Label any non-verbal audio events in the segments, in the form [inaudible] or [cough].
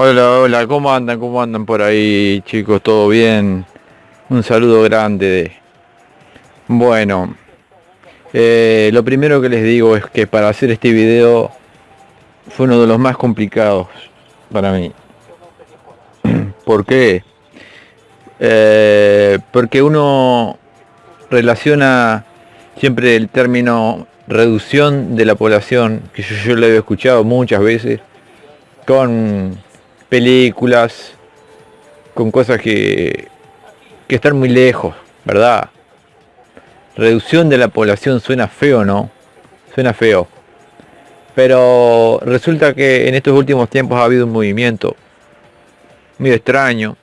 Hola, hola, ¿cómo andan? ¿Cómo andan por ahí, chicos? ¿Todo bien? Un saludo grande. Bueno, eh, lo primero que les digo es que para hacer este video fue uno de los más complicados para mí. [clears throat] ¿Por qué? Eh, porque uno relaciona siempre el término reducción de la población, que yo, yo lo he escuchado muchas veces, con películas, con cosas que, que están muy lejos, ¿verdad? Reducción de la población suena feo, ¿no? Suena feo. Pero resulta que en estos últimos tiempos ha habido un movimiento muy extraño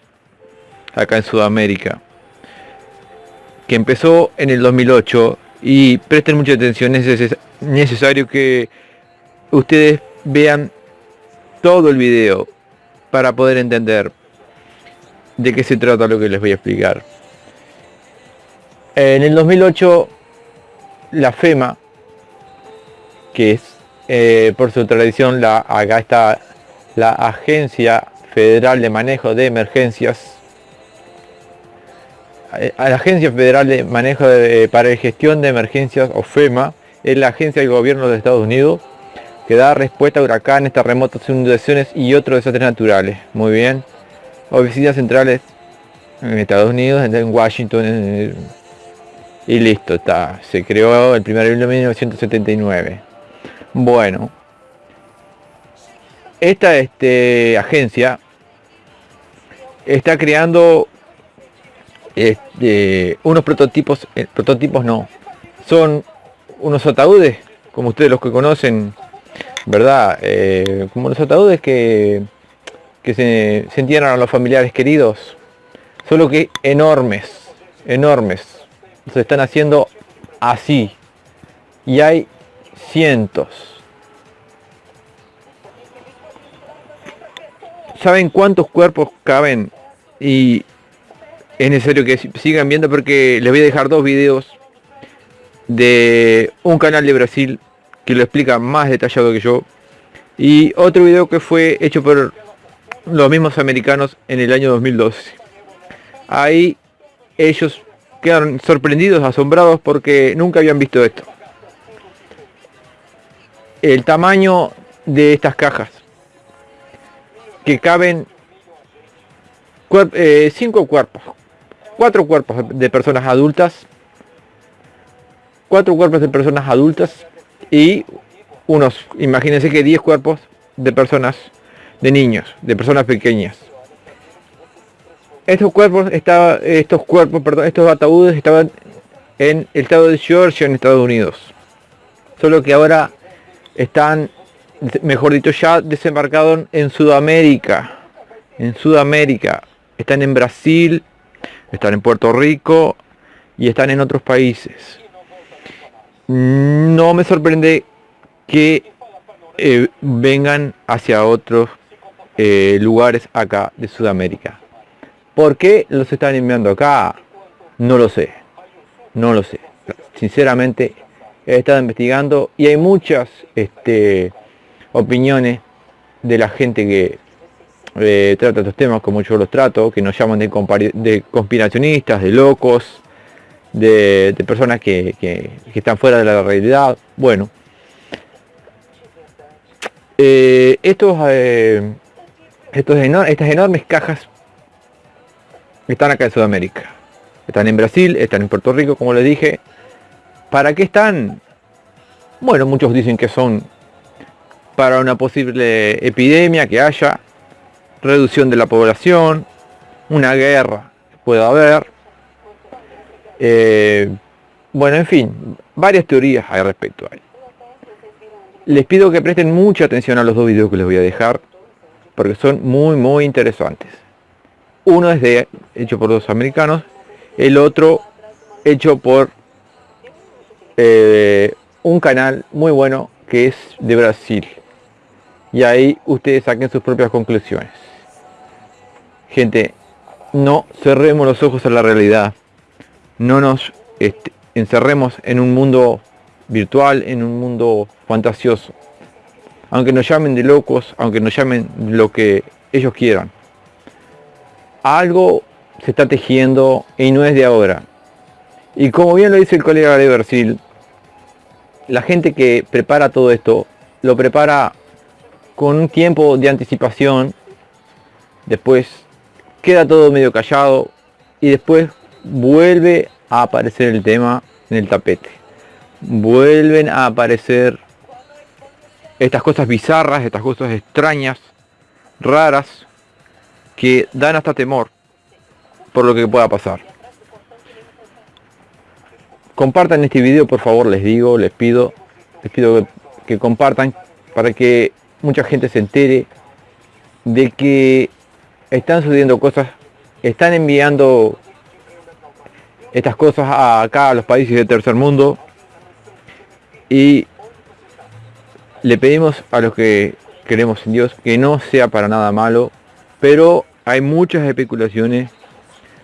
acá en Sudamérica que empezó en el 2008 y presten mucha atención, es necesario que ustedes vean todo el video para poder entender de qué se trata lo que les voy a explicar. En el 2008, la FEMA, que es eh, por su tradición, la, acá está la Agencia Federal de Manejo de Emergencias, eh, la Agencia Federal de Manejo de, para la Gestión de Emergencias, o FEMA, es la agencia del gobierno de Estados Unidos que da respuesta a huracanes, terremotos, inundaciones y otros desastres naturales. Muy bien. Oficinas centrales en Estados Unidos, en Washington, y listo, está. Se creó el primer en 1979. Bueno, esta este, agencia está creando este, unos prototipos, eh, prototipos no, son unos ataúdes, como ustedes los que conocen, ¿verdad? Eh, como los ataúdes que, que se, se entierran a los familiares queridos, solo que enormes, enormes. Se están haciendo así. Y hay cientos. ¿Saben cuántos cuerpos caben? Y es necesario que sigan viendo porque les voy a dejar dos videos de un canal de Brasil que lo explica más detallado que yo. Y otro video que fue hecho por los mismos americanos en el año 2012. Ahí ellos quedaron sorprendidos, asombrados porque nunca habían visto esto. El tamaño de estas cajas que caben eh, cinco cuerpos, cuatro cuerpos de personas adultas, cuatro cuerpos de personas adultas y unos, imagínense que 10 cuerpos de personas, de niños, de personas pequeñas. Estos cuerpos, estaba, estos cuerpos, perdón, estos ataúdes estaban en el estado de Georgia, en Estados Unidos. Solo que ahora están, mejor dicho, ya desembarcados en Sudamérica. En Sudamérica. Están en Brasil, están en Puerto Rico y están en otros países no me sorprende que eh, vengan hacia otros eh, lugares acá de Sudamérica. ¿Por qué los están enviando acá? No lo sé. No lo sé. Sinceramente he estado investigando y hay muchas este, opiniones de la gente que eh, trata estos temas como yo los trato, que nos llaman de, de conspiracionistas, de locos, de, personas que, están fuera de la realidad. Bueno, eh, estos, eh, estos estas enormes cajas están acá en Sudamérica. Están en Brasil, están en Puerto Rico, como les dije. ¿Para qué están? Bueno, muchos dicen que son para una posible epidemia que haya, reducción de la población, una guerra que pueda haber, eh, bueno, en fin, varias teorías hay respecto a él. Les pido que presten mucha atención a los dos videos que les voy a dejar, porque son muy, muy interesantes. Uno es de, hecho por dos americanos, el otro hecho por eh, un canal muy bueno que es de Brasil. Y ahí ustedes saquen sus propias conclusiones. Gente, no cerremos los ojos a la realidad no nos este, encerremos en un mundo virtual, en un mundo fantasioso. Aunque nos llamen de locos, aunque nos llamen lo que ellos quieran. Algo se está tejiendo y no es de ahora. Y como bien lo dice el colega de Bersil, la gente que prepara todo esto, lo prepara con un tiempo de anticipación, después queda todo medio callado y después vuelve a aparecer el tema en el tapete. Vuelven a aparecer estas cosas bizarras, estas cosas extrañas, raras, que dan hasta temor por lo que pueda pasar. Compartan este video, por favor, les digo, les pido, les pido que, compartan para que mucha gente se entere de que están sucediendo cosas, están enviando estas cosas acá a los países del tercer mundo y le pedimos a los que queremos en Dios que no sea para nada malo, pero hay muchas especulaciones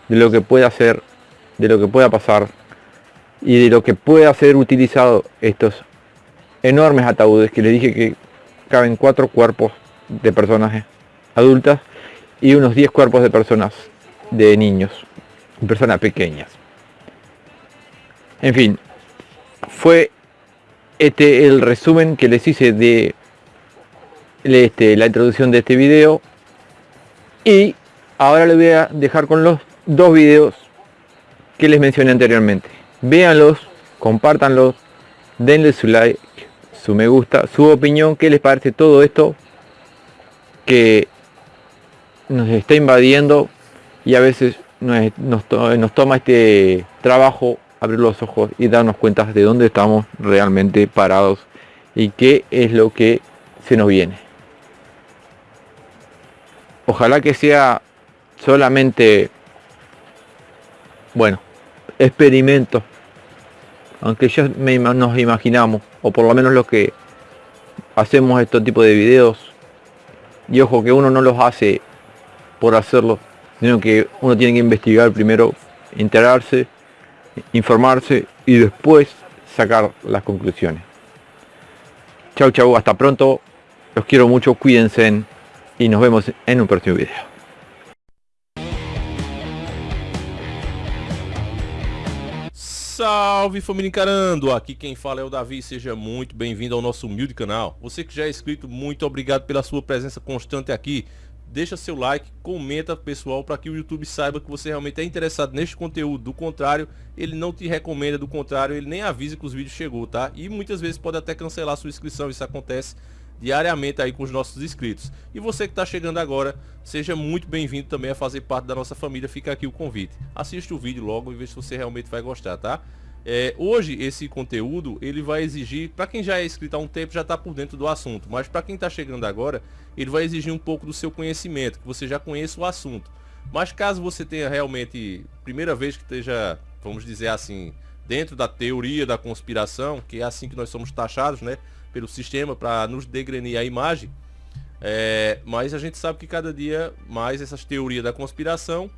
de lo que pueda hacer, de lo que pueda pasar y de lo que pueda ser utilizado estos enormes ataúdes que les dije que caben cuatro cuerpos de personas adultas y unos 10 cuerpos de personas de niños, personas pequeñas. En fin, fue este el resumen que les hice de este, la introducción de este video. Y ahora les voy a dejar con los dos videos que les mencioné anteriormente. Véanlos compártanlos denle su like su me gusta su opinión qué les parece todo esto que nos está invadiendo y a veces nos, nos toma este trabajo abrir los ojos y darnos cuenta de dónde estamos realmente parados y qué es lo que se nos viene. Ojalá que sea solamente, bueno, experimento, aunque ya nos imaginamos, o por lo menos los que hacemos este tipo de videos, y ojo que uno no los hace por hacerlo, sino que uno tiene que investigar primero, enterarse, informarse y después sacar las conclusiones. Chau chau, hasta pronto. Los quiero mucho, cuídense y nos vemos en un próximo video. Salve família encarando, aqui quem fala é o Davi, seja muito bem-vindo ao nosso humilde canal. Você que já é inscrito, muito obrigado pela sua presença constante aqui deixa seu like, comenta pessoal para que o YouTube saiba que você realmente é interessado neste conteúdo. Do contrário, ele não te recomenda, do contrário, ele nem avisa que os vídeos chegou, tá? E muitas vezes pode até cancelar sua inscrição, isso acontece diariamente aí com os nossos inscritos. E você que está chegando agora, seja muito bem-vindo também a fazer parte da nossa família, fica aqui o convite. Assista o vídeo logo e veja se você realmente vai gostar, tá? É, hoje esse conteúdo ele vai exigir, para quem já é inscrito há um tempo já está por dentro do assunto, mas para quem está chegando agora, ele vai exigir um pouco do seu conhecimento, que você já conheça o assunto. Mas caso você tenha realmente, primeira vez que esteja, vamos dizer assim, dentro da teoria da conspiração, que é assim que nós somos taxados, né, pelo sistema para nos degrenir a imagem, é, mas a gente sabe que cada dia mais essas teorias da conspiração,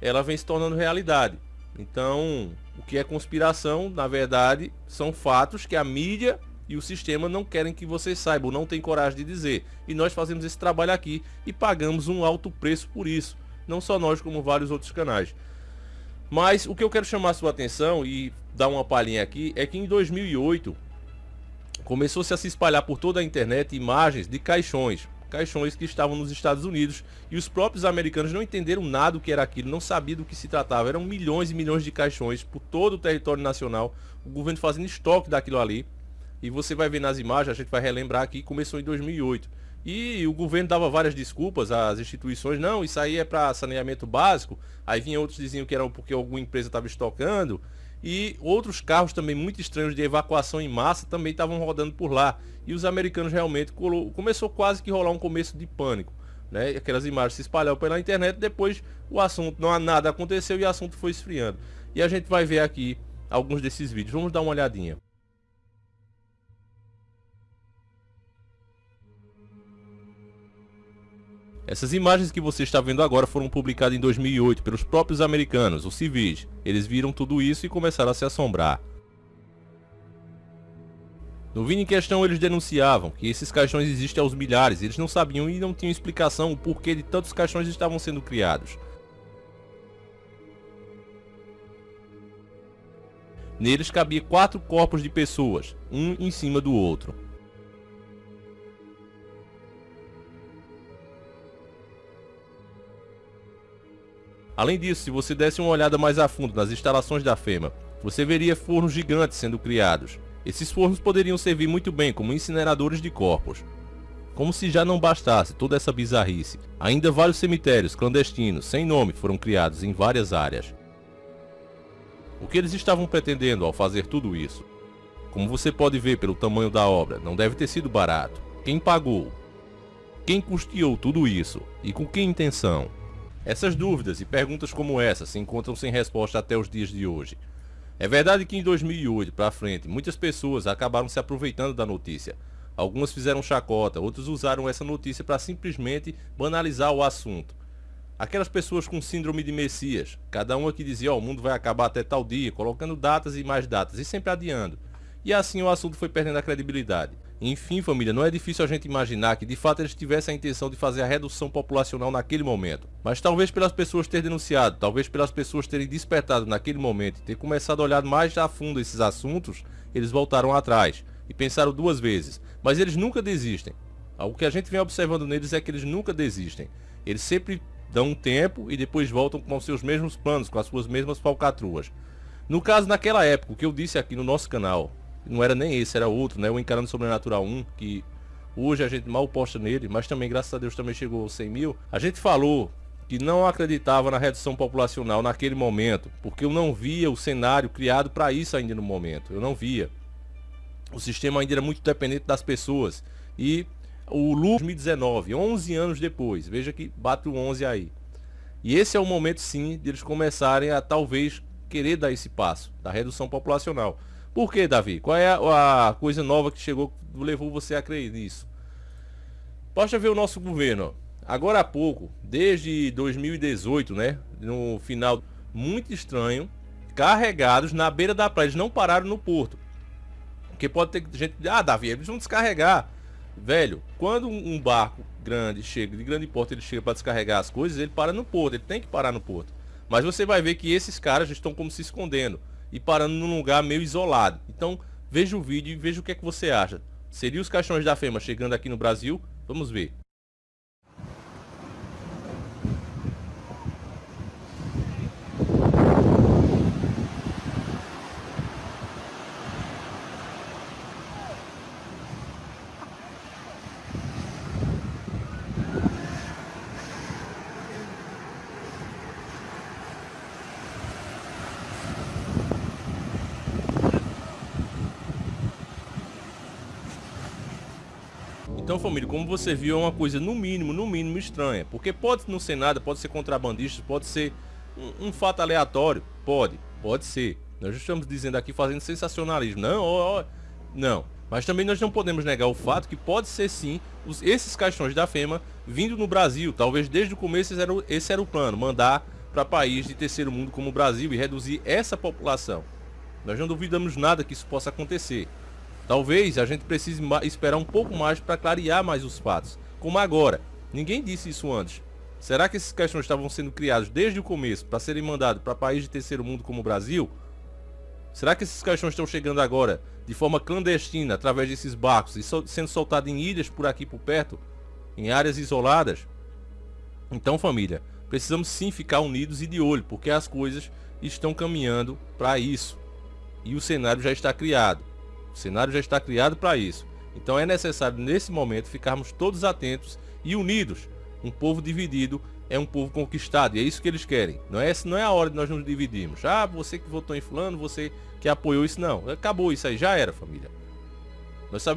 ela vem se tornando realidade. Então, o que é conspiração, na verdade, são fatos que a mídia e o sistema não querem que vocês saibam, não tem coragem de dizer. E nós fazemos esse trabalho aqui e pagamos um alto preço por isso. Não só nós, como vários outros canais. Mas o que eu quero chamar a sua atenção e dar uma palhinha aqui é que em 2008 começou-se a se espalhar por toda a internet imagens de caixões caixões que estavam nos Estados Unidos e os próprios americanos não entenderam nada do que era aquilo, não sabiam do que se tratava. Eram milhões e milhões de caixões por todo o território nacional, o governo fazendo estoque daquilo ali. E você vai ver nas imagens, a gente vai relembrar aqui, começou em 2008. E o governo dava várias desculpas às instituições, não, isso aí é para saneamento básico. Aí vinha outros diziam que era porque alguma empresa estava estocando e outros carros também muito estranhos de evacuação em massa também estavam rodando por lá. E os americanos realmente começou quase que rolar um começo de pânico. Né? Aquelas imagens se espalharam pela internet, depois o assunto, não há nada aconteceu e o assunto foi esfriando. E a gente vai ver aqui alguns desses vídeos. Vamos dar uma olhadinha. Essas imagens que você está vendo agora foram publicadas em 2008 pelos próprios americanos, os civis. Eles viram tudo isso e começaram a se assombrar. No vídeo em questão eles denunciavam que esses caixões existem aos milhares, eles não sabiam e não tinham explicação o porquê de tantos caixões estavam sendo criados. Neles cabia quatro corpos de pessoas, um em cima do outro. Além disso, se você desse uma olhada mais a fundo nas instalações da FEMA, você veria fornos gigantes sendo criados. Esses fornos poderiam servir muito bem como incineradores de corpos. Como se já não bastasse toda essa bizarrice, ainda vários cemitérios clandestinos sem nome foram criados em várias áreas. O que eles estavam pretendendo ao fazer tudo isso? Como você pode ver pelo tamanho da obra, não deve ter sido barato. Quem pagou? Quem custeou tudo isso? E com que intenção? Essas dúvidas e perguntas como essa se encontram sem resposta até os dias de hoje. É verdade que em 2008 para frente, muitas pessoas acabaram se aproveitando da notícia. Algumas fizeram chacota, outros usaram essa notícia para simplesmente banalizar o assunto. Aquelas pessoas com síndrome de Messias, cada uma que dizia, ó, oh, o mundo vai acabar até tal dia, colocando datas e mais datas, e sempre adiando. E assim o assunto foi perdendo a credibilidade. Enfim, família, não é difícil a gente imaginar que de fato eles tivessem a intenção de fazer a redução populacional naquele momento. Mas talvez pelas pessoas terem denunciado, talvez pelas pessoas terem despertado naquele momento e ter começado a olhar mais a fundo esses assuntos, eles voltaram atrás e pensaram duas vezes. Mas eles nunca desistem. O que a gente vem observando neles é que eles nunca desistem. Eles sempre dão um tempo e depois voltam com seus mesmos planos, com as suas mesmas falcatruas. No caso, naquela época, o que eu disse aqui no nosso canal, não era nem esse, era outro, né? O Encarando Sobrenatural 1, que hoje a gente mal posta nele, mas também, graças a Deus, também chegou aos 100 mil. A gente falou que não acreditava na redução populacional naquele momento, porque eu não via o cenário criado para isso ainda no momento. Eu não via. O sistema ainda era muito dependente das pessoas. E o Lu 2019, 11 anos depois. Veja que bate o 11 aí. E esse é o momento sim de eles começarem a talvez querer dar esse passo da redução populacional. Por que, Davi? Qual é a, a coisa nova que chegou que levou você a crer nisso? Basta ver o nosso governo. Agora há pouco, desde 2018, né? No final, muito estranho, carregados na beira da praia. Eles não pararam no porto. Porque pode ter gente. Ah, Davi, eles vão descarregar. Velho, quando um barco grande chega, de grande porte, ele chega para descarregar as coisas, ele para no porto, ele tem que parar no porto. Mas você vai ver que esses caras estão como se escondendo e parando num lugar meio isolado. Então, veja o vídeo e veja o que é que você acha. Seria os caixões da FEMA chegando aqui no Brasil? Vamos ver. Então, família, como você viu, é uma coisa no mínimo, no mínimo estranha. Porque pode não ser nada, pode ser contrabandista, pode ser um, um fato aleatório. Pode, pode ser. Nós estamos dizendo aqui fazendo sensacionalismo. Não, ó, ó, não. Mas também nós não podemos negar o fato que pode ser sim os, esses caixões da FEMA vindo no Brasil. Talvez desde o começo esse era o, esse era o plano, mandar para país de terceiro mundo como o Brasil e reduzir essa população. Nós não duvidamos nada que isso possa acontecer. Talvez a gente precise esperar um pouco mais para clarear mais os fatos, como agora. Ninguém disse isso antes. Será que esses questões estavam sendo criados desde o começo para serem mandados para países de terceiro mundo como o Brasil? Será que esses caixões estão chegando agora de forma clandestina através desses barcos e sendo soltados em ilhas por aqui por perto, em áreas isoladas? Então, família, precisamos sim ficar unidos e de olho, porque as coisas estão caminhando para isso. E o cenário já está criado. O cenário já está criado para isso. Então é necessário nesse momento ficarmos todos atentos e unidos. Um povo dividido é um povo conquistado e é isso que eles querem. Não é, não é a hora de nós nos dividirmos. Ah, você que votou em fulano, você que apoiou isso. Não, acabou isso aí, já era família. Nós sabemos